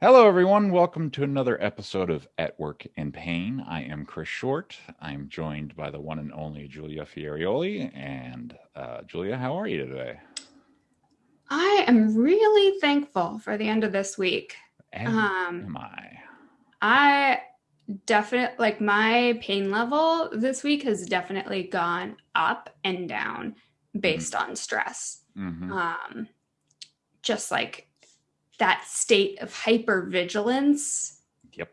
Hello, everyone. Welcome to another episode of At Work in Pain. I am Chris Short. I'm joined by the one and only Julia Ferraioli. And uh, Julia, how are you today? I am really thankful for the end of this week. As Um, am I. I definitely like my pain level this week has definitely gone up and down based on stress. Mhm. Um, just like that state of hypervigilance Yep.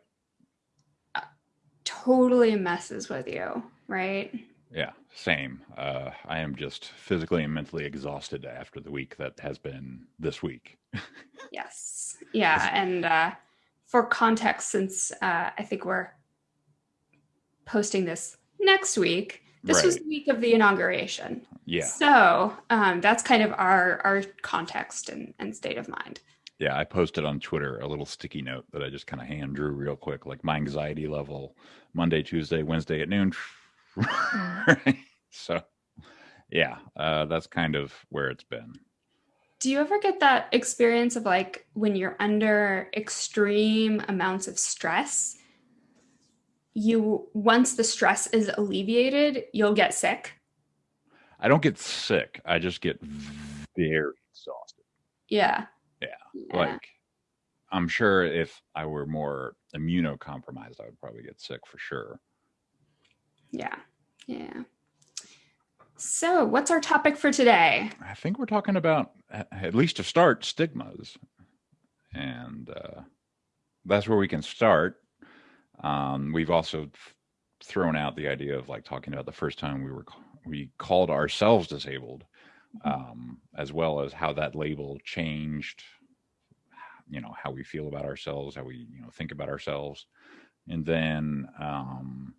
totally messes with you, right? Yeah, same. Uh, I am just physically and mentally exhausted after the week that has been this week. Yes. Yeah. And uh, for context, since uh, I think we're posting this next week, this was the week of the inauguration. Yeah. So um, that's kind of our our context and, and state of mind. Yeah. I posted on Twitter a little sticky note that I just kind of hand drew real quick, like my anxiety level Monday, Tuesday, Wednesday at noon. So, yeah, uh, that's kind of where it's been. Do you ever get that experience of like when you're under extreme amounts of stress? You once the stress is alleviated, you'll get sick. I don't get sick. I just get very exhausted. Yeah. Yeah, Yeah. Like, I'm sure if I were more immunocompromised, I would probably get sick for sure. Yeah. Yeah. So, what's our topic for today? I think we're talking about, at least to start, stigmas. And uh, that's where we can start. Um, we've also th- thrown out the idea of like talking about the first time we were ca- we called ourselves disabled, um, as well as how that label changed. You know how we feel about ourselves, how we you know think about ourselves, and then um,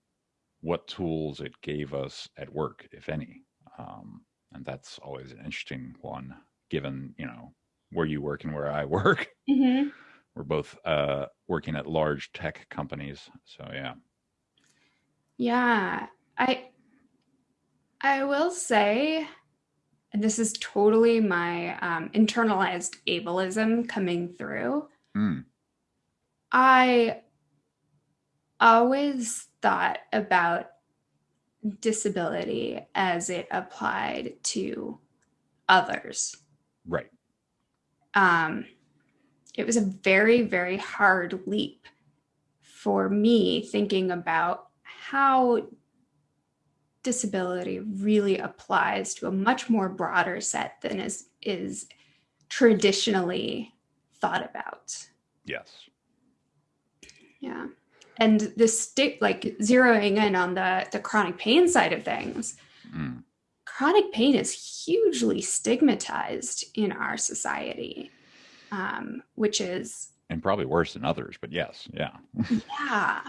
what tools it gave us at work, if any. Um, and that's always an interesting one, given you know where you work and where I work. Mhm. We're both uh, working at large tech companies, so yeah. Yeah. I I will say and this is totally my um, internalized ableism coming through. Mm, I always thought about disability as it applied to others. right. um, it was a very, very hard leap for me thinking about how disability really applies to a much more broader set than is is traditionally thought about. Yes. Yeah. And the stick like zeroing in on the the chronic pain side of things, Mm, chronic pain is hugely stigmatized in our society, um, which is and probably worse than others, but yes, yeah. yeah,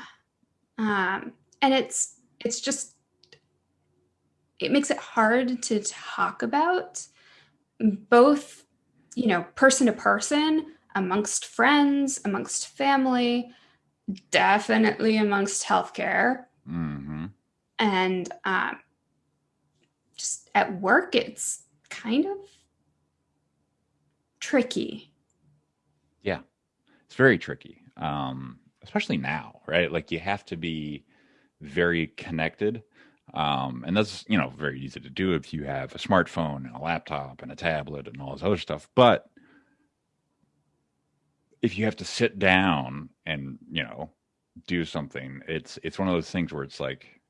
um, and it's it's just it makes it hard to talk about both, you know, person to person, amongst friends, amongst family, definitely amongst healthcare, hmm and um, just at work it's kind of tricky. Yeah, it's very tricky, um, especially now, right? Like you have to be very connected, um, and that's you know very easy to do if you have a smartphone and a laptop and a tablet and all this other stuff. But if you have to sit down and you know do something, it's it's one of those things where it's like,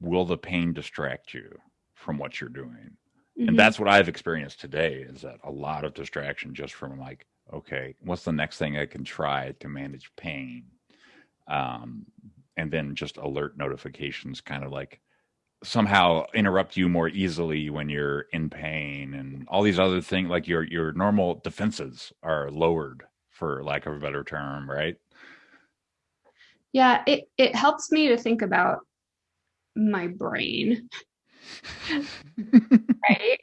will the pain distract you from what you're doing? Mhm. and that's what I've experienced today is that a lot of distraction just from like, okay, what's the next thing I can try to manage pain? Um, and then just alert notifications kind of like somehow interrupt you more easily when you're in pain and all these other things like your your normal defenses are lowered for lack of a better term, right? yeah it, it helps me to think about my brain right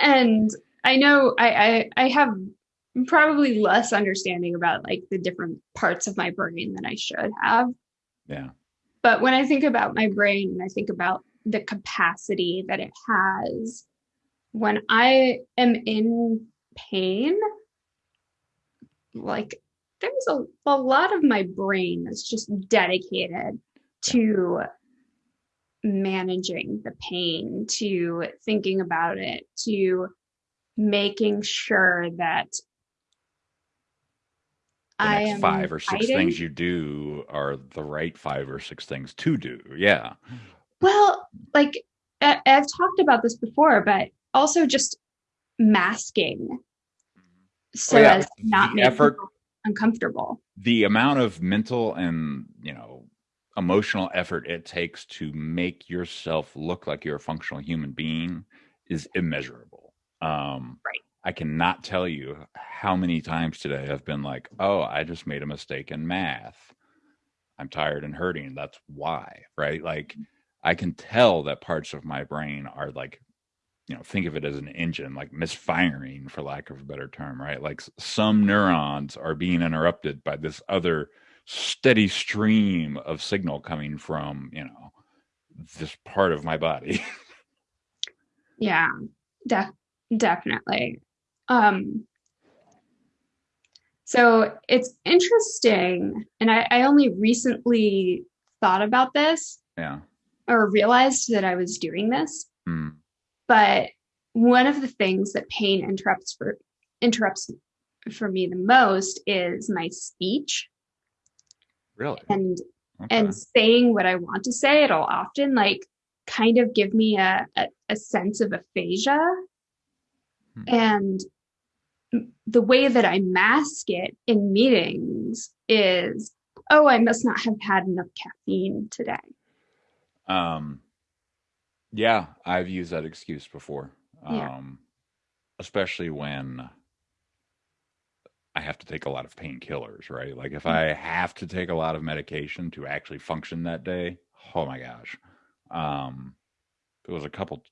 and i know I, I i have probably less understanding about like the different parts of my brain than i should have yeah. but when i think about my brain and i think about the capacity that it has when i am in pain like there's a, a lot of my brain that's just dedicated to managing the pain, to thinking about it, to making sure that the I am five or six fighting. things you do are the right five or six things to do. Yeah. Well, like I- I've talked about this before, but also just masking so Oh, yeah. as not The make effort- uncomfortable. The amount of mental and, you know, emotional effort it takes to make yourself look like you're a functional human being is immeasurable. Um, Right. I cannot tell you how many times today I've been like, oh, I just made a mistake in math. I'm tired and hurting. That's why, right? Like, I can tell that parts of my brain are like, you know, think of it as an engine, like misfiring, for lack of a better term, right? Like some neurons are being interrupted by this other steady stream of signal coming from, you know, this part of my body. Yeah, def- definitely. Um, so it's interesting, and I, I only recently thought about this yeah. Or realized that I was doing this. Mm. But one of the things that pain interrupts for interrupts for me the most is my speech Really? and Okay. and saying what I want to say. It'll often like kind of give me a, a, a sense of aphasia. Hmm. And the way that I mask it in meetings is, oh, I must not have had enough caffeine today. Um, yeah, I've used that excuse before. Yeah. Um, especially when I have to take a lot of painkillers, right? Like if I have to take a lot of medication to actually function that day, oh my gosh. Um, it was a couple,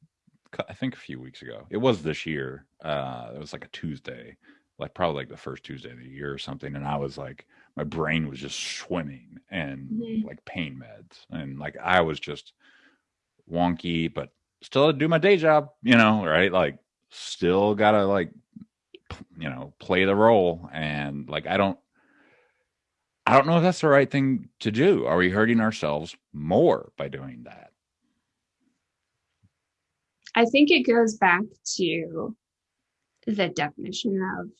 I think a few weeks ago. It was this year. Uh, it was like a Tuesday, like probably like the first Tuesday of the year or something. And I was like, my brain was just swimming and Mhm. like pain meds. And like I was just wonky, but still do my day job, you know, right? Like still gotta like you know, play the role. And like I don't I don't know if that's the right thing to do. Are we hurting ourselves more by doing that? I think it goes back to the definition of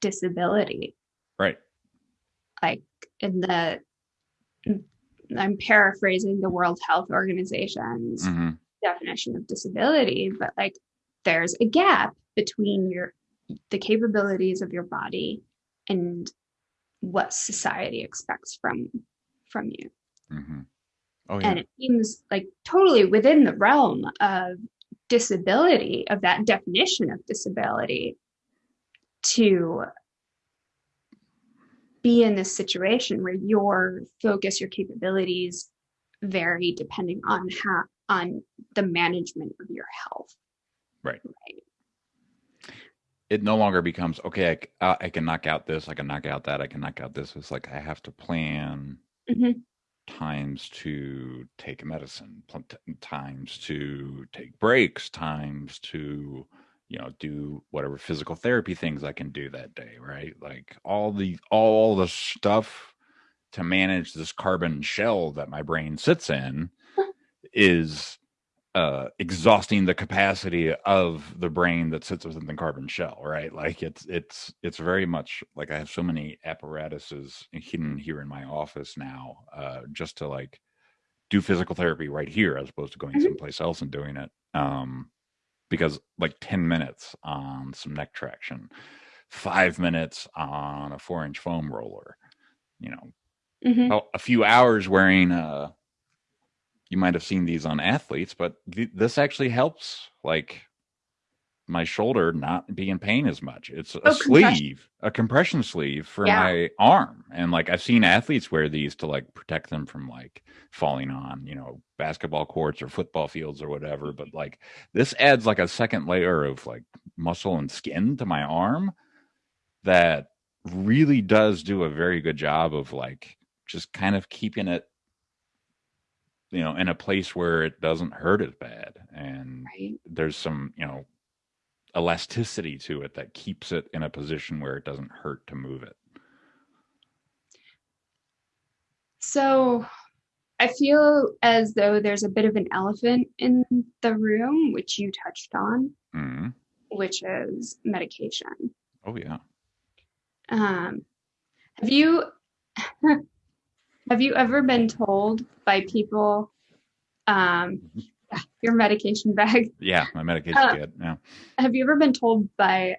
disability. Right. Like in the, I'm paraphrasing the World Health Organization's hmm definition of disability, but like there's a gap between your the capabilities of your body and what society expects from from you. hmm Oh yeah. And it seems like totally within the realm of disability, of that definition of disability, to be in this situation where your focus, your capabilities vary depending on how on the management of your health. Right. Right. it no longer becomes okay. I, uh, I can knock out this. I can knock out that. I can knock out this. It's like I have to plan Mhm. times to take medicine, times to take breaks, times to you know do whatever physical therapy things I can do that day. Right, like all the all the stuff to manage this carbon shell that my brain sits in is uh exhausting the capacity of the brain that sits within the carbon shell right like it's it's it's very much like i have so many apparatuses hidden here in my office now uh just to like do physical therapy right here as opposed to going Mhm. someplace else and doing it um because like 10 minutes on some neck traction five minutes on a four inch foam roller you know Mhm. a, a few hours wearing uh you might have seen these on athletes but th- this actually helps like my shoulder not be in pain as much it's a Oh, compression. sleeve a compression sleeve for Yeah. my arm and like i've seen athletes wear these to like protect them from like falling on you know basketball courts or football fields or whatever but mm-hmm. like this adds like a second layer of like muscle and skin to my arm that really does do a very good job of like just kind of keeping it you know in a place where it doesn't hurt as bad and Right. there's some you know elasticity to it that keeps it in a position where it doesn't hurt to move it So I feel as though there's a bit of an elephant in the room, which you touched on, hmm which is medication. Oh yeah. Um, have you have you ever been told by people um, your medication bag? Yeah, my medication Uh, kit. Yeah. Have you ever been told by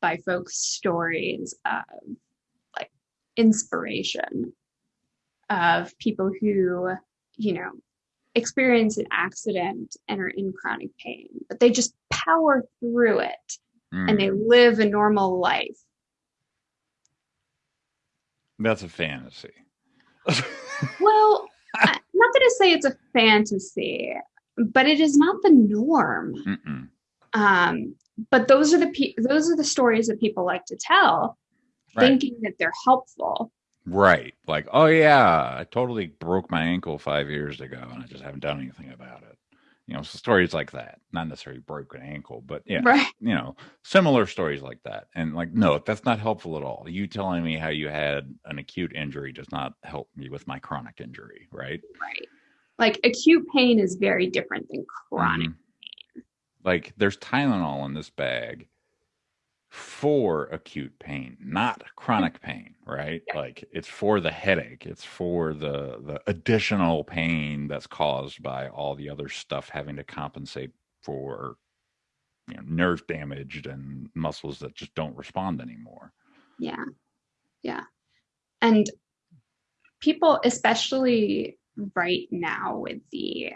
by folks stories of like inspiration of people who, you know, experience an accident and are in chronic pain, but they just power through it Mm. and they live a normal life? That's a fantasy. Well, I'm not going to say it's a fantasy, but it is not the norm. Mm-mm. Um, but those are the pe- those are the stories that people like to tell, Right. thinking that they're helpful. Right. Like, oh yeah, I totally broke my ankle five years ago and I just haven't done anything about it. You know, stories like that. Not necessarily broken ankle, but yeah, Right. you know, similar stories like that. And like, no, that's not helpful at all. You telling me how you had an acute injury does not help me with my chronic injury, right? Right. Like acute pain is very different than chronic. Mhm. Like there's Tylenol in this bag for acute pain, not chronic pain, right? Yeah. Like it's for the headache, it's for the the additional pain that's caused by all the other stuff having to compensate for you know, nerve damaged and muscles that just don't respond anymore. Yeah. Yeah. And people, especially right now with the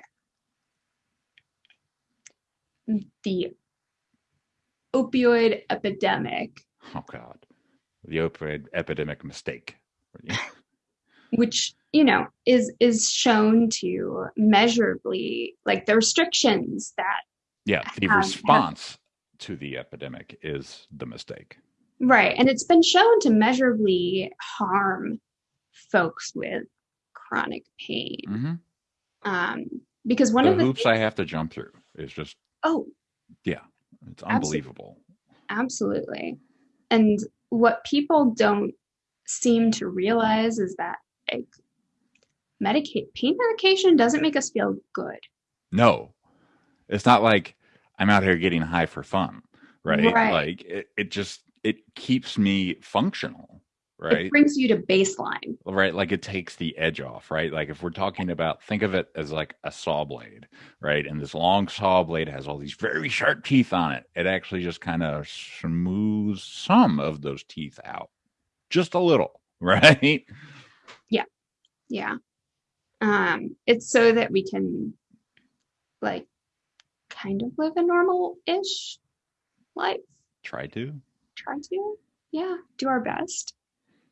the opioid epidemic, Oh God, the opioid epidemic mistake. which you know is is shown to measurably like the restrictions that yeah, the have- have- response to the epidemic is the mistake. right and it's been shown to measurably harm folks with chronic pain hmm um because one the of the hoops I have to jump through is just oh yeah, it's unbelievable. Absolutely. And what people don't seem to realize is that like medicate pain medication doesn't make us feel good. No, it's not like I'm out here getting high for fun, right? Right. Like it, it just it keeps me functional, It right? brings you to baseline. Right, like it takes the edge off, right? Like if we're talking about, think of it as like a saw blade, right? And this long saw blade has all these very sharp teeth on it. It actually just kind of smooths some of those teeth out, just a little, right? Yeah. Yeah. Um, it's so that we can like kind of live a normal-ish life. Try to. Try to. Yeah, do our best.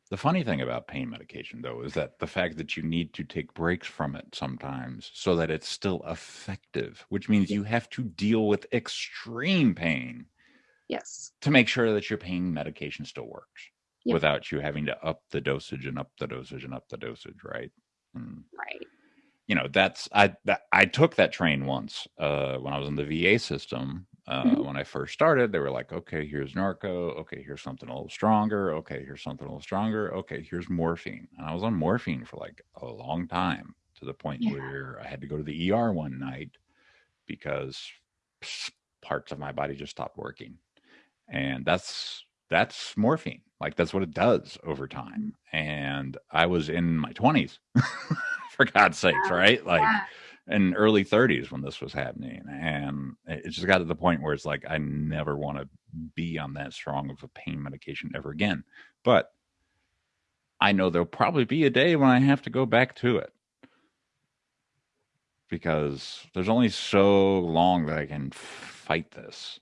The funny thing about pain medication, though, is that the fact that you need to take breaks from it sometimes so that it's still effective, which means you have to deal with extreme pain Yes. to make sure that your pain medication still works Yep. without you having to up the dosage and up the dosage and up the dosage, right? And, Right. you know, that's I that, I took that train once uh, when I was in the VA system. Uh, Mhm. When I first started, they were like, "Okay, here's Norco. Okay, here's something a little stronger. Okay, here's something a little stronger. Okay, here's morphine." And I was on morphine for like a long time to the point Yeah. where I had to go to the ER one night because parts of my body just stopped working, and that's that's morphine. Like that's what it does over time. And I was in my twenties, for God's sakes, right? Like Yeah. In early 30s when this was happening and it just got to the point where it's like i never want to be on that strong of a pain medication ever again but i know there'll probably be a day when i have to go back to it because there's only so long that i can fight this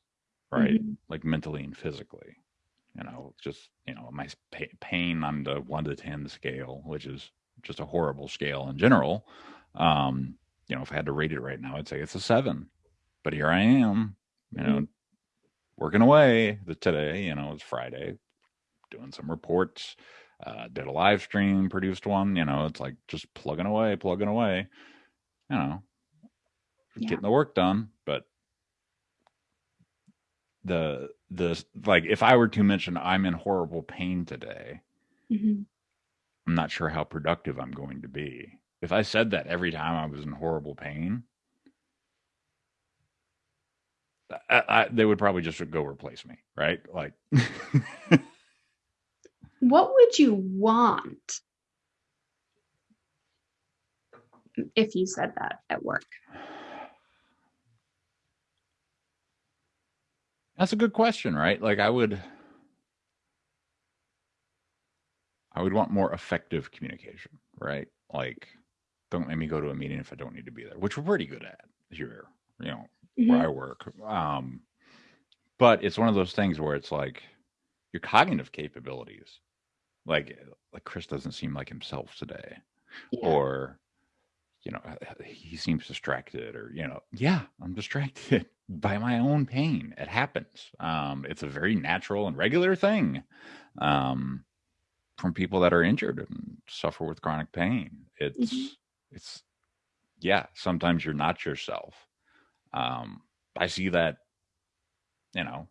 right Mhm. like mentally and physically you know just you know my pain on the 1 to 10 scale which is just a horrible scale in general um you know if i had to rate it right now i'd say it's a 7 but here i am you know working away the, today you know it's friday doing some reports uh did a live stream produced one you know it's like just plugging away plugging away you know Yeah. getting the work done but the the like if i were to mention i'm in horrible pain today Mhm. I'm not sure how productive I'm going to be. If I said that every time I was in horrible pain, I, I, they would probably just go replace me, right? Like, what would you want if you said that at work? That's a good question, right? Like, I would. I would want more effective communication, right? Like, don't make me go to a meeting if I don't need to be there, which we're pretty good at here, you know, mm-hmm. where I work. Um, but it's one of those things where it's like your cognitive capabilities, like like Chris doesn't seem like himself today, yeah. or you know he seems distracted, or you know, yeah, I'm distracted by my own pain. It happens. Um, it's a very natural and regular thing. Um, from people that are injured and suffer with chronic pain. It's mm-hmm. It's yeah, sometimes you're not yourself. Um, I see that, you know,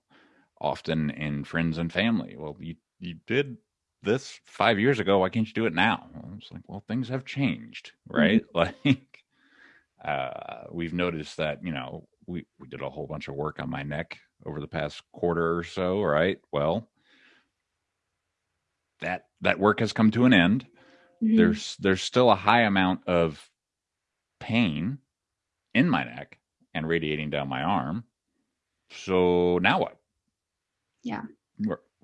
often in friends and family. Well, you you did this five years ago. Why can't you do it now? It's like, well, things have changed, right? Mm-hmm. Like, uh, we've noticed that, you know, we we did a whole bunch of work on my neck over the past quarter or so, right? Well, that that work has come to an end. Mm-hmm. There's there's still a high amount of pain in my neck and radiating down my arm. So now what? Yeah.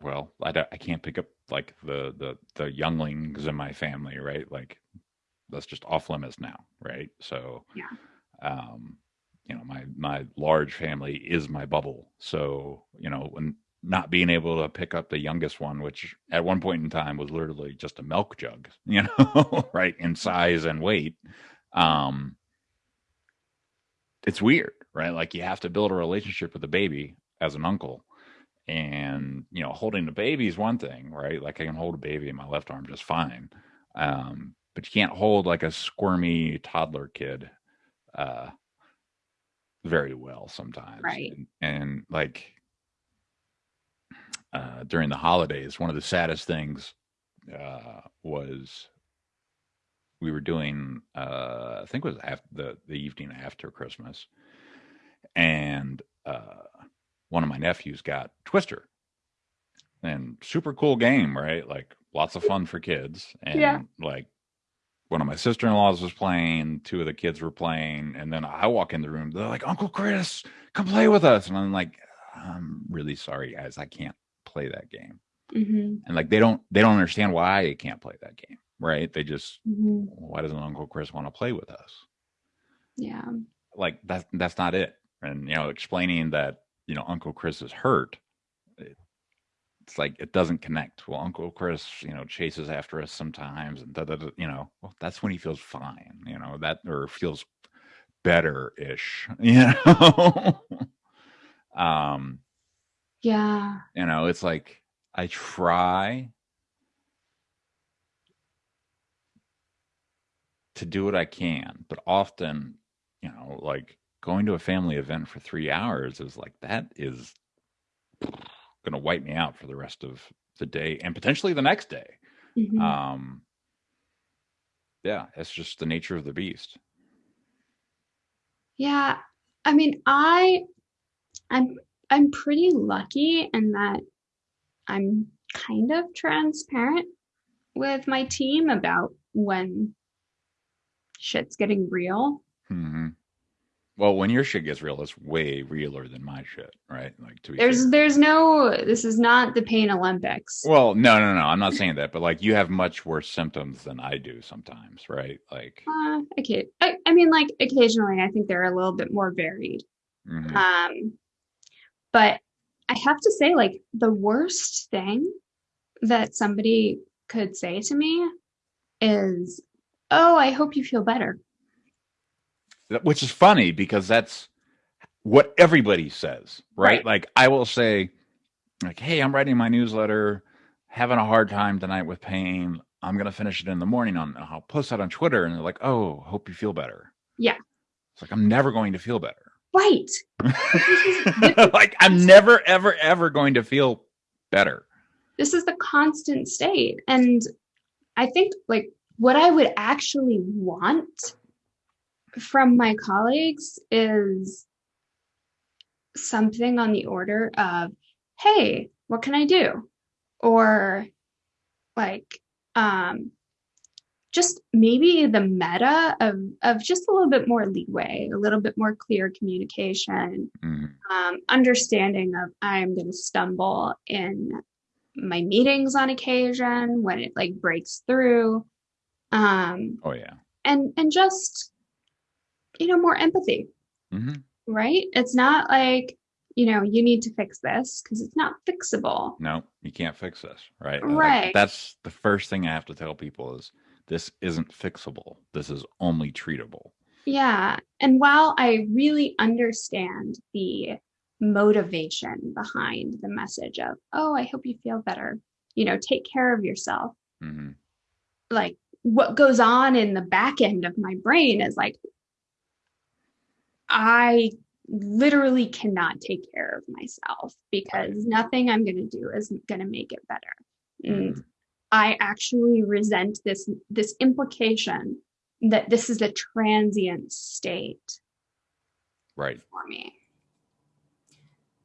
Well, I, I can't pick up like the the the younglings in my family, right? Like that's just off limits now, right? So yeah. Um, you know, my my large family is my bubble. So you know, when not being able to pick up the youngest one, which at one point in time was literally just a milk jug, you know, right in size and weight. Um, it's weird, right? Like you have to build a relationship with the baby as an uncle. And, you know, holding the baby is one thing, right? Like I can hold a baby in my left arm just fine. Um, but you can't hold like a squirmy toddler kid uh very well sometimes. Right. and, and like uh, during the holidays, one of the saddest things uh, was we were doing, uh, I think it was after the, the evening after Christmas, and uh, one of my nephews got Twister, and super cool game, right? Like lots of fun for kids, and yeah. like one of my sister-in-laws was playing two of the kids were playing and then i walk in the room they're like uncle chris come play with us and i'm like i'm really sorry guys i can't play that game. Mm-hmm. And like they don't they don't understand why they can't play that game, right? They just mm-hmm. why doesn't Uncle Chris want to play with us? Yeah. Like that's that's not it. And you know, explaining that you know Uncle Chris is hurt, it, it's like it doesn't connect. Well, Uncle Chris, you know, chases after us sometimes, and da, da, da, you know, well, that's when he feels fine, you know, that or feels better ish, you know. um yeah. You know, it's like I try to do what I can, but often, you know, like going to a family event for three hours is like that is going to wipe me out for the rest of the day and potentially the next day. Mm-hmm. Um, yeah, it's just the nature of the beast. Yeah, I mean, I, I'm I'm pretty lucky in that I'm kind of transparent with my team about when shit's getting real. Mm-hmm. Well, when your shit gets real, it's way realer than my shit, right? Like to there's fair. there's no this is not the pain Olympics. Well, no, no, no. I'm not saying that, but like you have much worse symptoms than I do sometimes, right? Like uh, okay, I, I mean, like occasionally, I think they're a little bit more varied. Mm-hmm. Um, but I have to say, like, the worst thing that somebody could say to me is, Oh, I hope you feel better. Which is funny because that's what everybody says, right? right? Like, I will say, like, Hey, I'm writing my newsletter, having a hard time tonight with pain. I'm going to finish it in the morning on, I'll post that on Twitter. And they're like, Oh, hope you feel better. Yeah. It's like, I'm never going to feel better. Right. like I'm never, ever, ever going to feel better. This is the constant state. And I think like what I would actually want from my colleagues is something on the order of, hey, what can I do? Or like, um, just maybe the meta of, of just a little bit more leeway, a little bit more clear communication, Mhm. um, understanding of I'm going to stumble in my meetings on occasion when it like breaks through. Um, Oh yeah. and and just you know more empathy hmm right it's not like you know you need to fix this because it's not fixable No, you can't fix this, right? Like, Right. that's the first thing I have to tell people is this isn't fixable. This is only treatable. yeah and while i really understand the motivation behind the message of oh i hope you feel better you know take care of yourself hmm like what goes on in the back end of my brain is like I literally cannot take care of myself because nothing I'm going to do is going to make it better. And Mhm. I actually resent this this implication that this is a transient state Right. for me.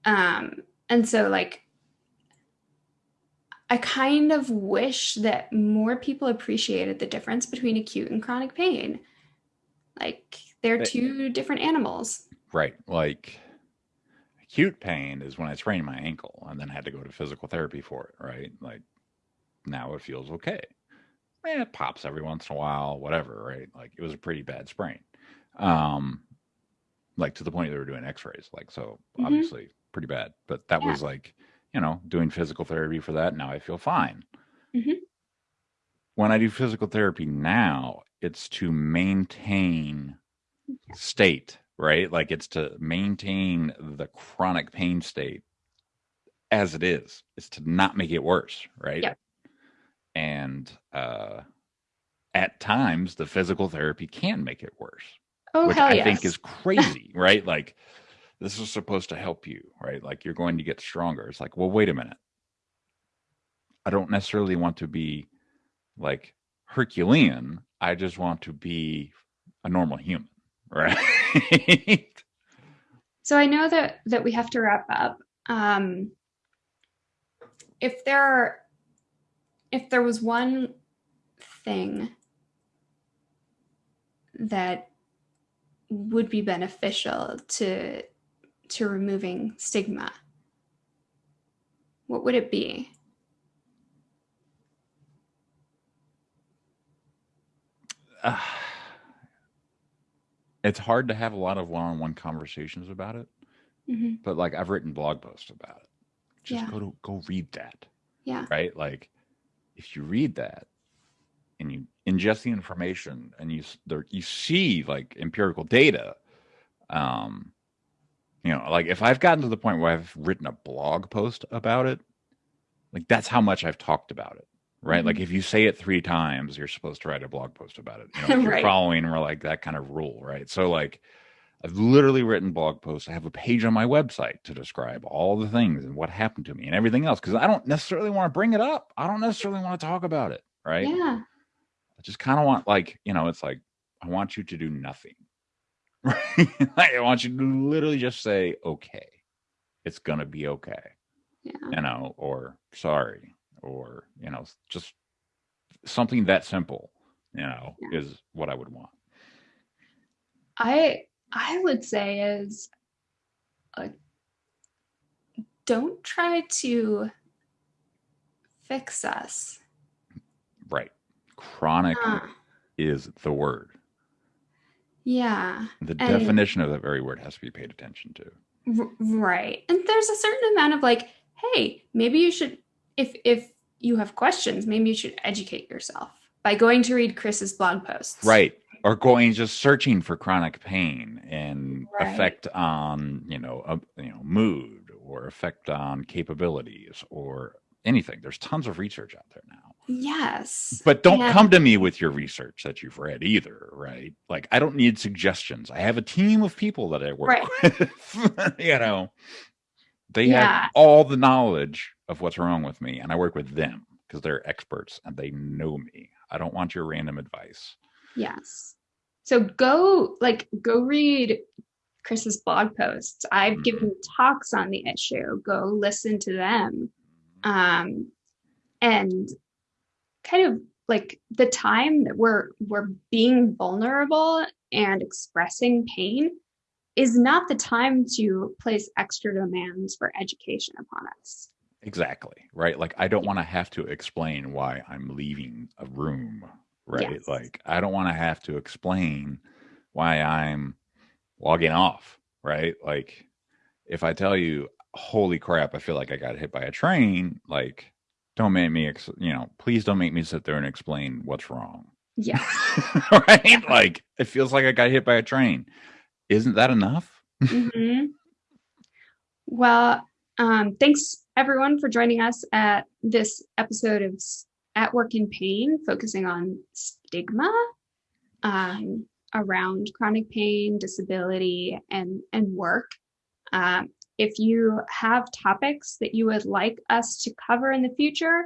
Um, and so like I kind of wish that more people appreciated the difference between acute and chronic pain. Like they're two different animals. Right. Like acute pain is when I sprained my ankle and then had to go to physical therapy for it, right? Like now it feels okay. Eh, it pops every once in a while, whatever, right? Like it was a pretty bad sprain. Um like to the point they were doing x-rays, like so Mhm. obviously pretty bad. But that Yeah. was like, you know, doing physical therapy for that. Now I feel fine. Mhm. When I do physical therapy now, it's to maintain state, right? Like it's to maintain the chronic pain state as it is. It's to not make it worse, right? Yep. And uh at times the physical therapy can make it worse, Oh which I yes. think is crazy, right? Like this is supposed to help you, right? Like you're going to get stronger. It's like, well, wait a minute. I don't necessarily want to be like Herculean. I just want to be a normal human, right? So I know that that we have to wrap up. Um, if there are, if there was one thing that would be beneficial to to removing stigma, what would it be? uh, it's hard to have a lot of one-on-one conversations about it, Mhm. but like I've written blog posts about it. Just Yeah. go to go read that, Yeah. right? Like if you read that and you ingest the information and you there, you see like empirical data, um, you know, like if I've gotten to the point where I've written a blog post about it, like that's how much I've talked about it. Right. Like if you say it three times, you're supposed to write a blog post about it. You know, if you're following or like that kind of rule. Right. So like I've literally written blog posts. I have a page on my website to describe all the things and what happened to me and everything else. Cause I don't necessarily want to bring it up. I don't necessarily want to talk about it. Right. Yeah. I just kind of want like, you know, it's like I want you to do nothing. Right. I want you to literally just say, okay, it's gonna be okay Yeah. you know, or sorry, or you know, just something that simple, you know, Yeah. is what I would want. I I would say is like don't try to fix us. Right. Chronic Uh, is the word. yeah. The And- definition of that very word has to be paid attention to. Right. And there's a certain amount of like, hey, maybe you should if if you have questions, maybe you should educate yourself by going to read Chris's blog posts. Right. Or going just searching for chronic pain and Right. effect on, you know, uh, you know, mood or effect on capabilities or anything. There's tons of research out there now. Yes. But don't And- come to me with your research that you've read either, right? Like I don't need suggestions. I have a team of people that I work Right. with. you know, they Yeah. have all the knowledge of what's wrong with me, and I work with them because they're experts and they know me. I don't want your random advice. Yes. So go like go read Chris's blog posts. I've Mhm. given talks on the issue. Go listen to them. Um, and kind of like the time that we're we're being vulnerable and expressing pain is not the time to place extra demands for education upon us. Exactly. Right. Like I don't want to have to explain why I'm leaving a room. Right. Yes. Like I don't want to have to explain why I'm logging off. Right. Like if I tell you, holy crap, I feel like I got hit by a train, like don't make me, ex- you know, please don't make me sit there and explain what's wrong. Yeah. right. Like it feels like I got hit by a train. Isn't that enough? hmm Well, um, thanks everyone for joining us at this episode of At Work in Pain, focusing on stigma um, around chronic pain, disability, and and work. Um, if you have topics that you would like us to cover in the future,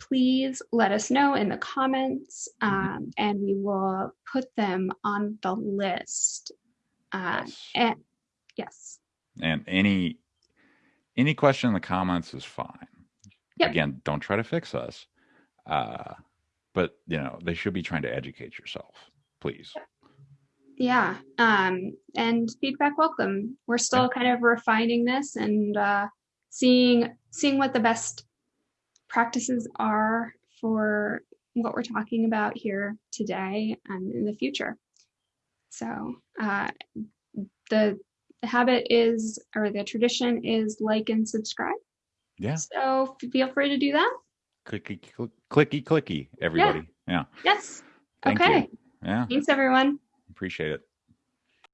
please let us know in the comments, um, and we will put them on the list. Uh, Yes. and yes. and any any question in the comments is fine Yep. again don't try to fix us uh but you know they should be trying to educate yourself please Yeah. Um, and feedback welcome. We're still kind of refining this and uh, seeing seeing what the best practices are for what we're talking about here today and in the future. So uh, the the habit is or the tradition is like and subscribe. yeah So feel free to do that. Clicky cl- clicky clicky everybody yeah, Yes. thank okay. you yeah Thanks everyone. appreciate it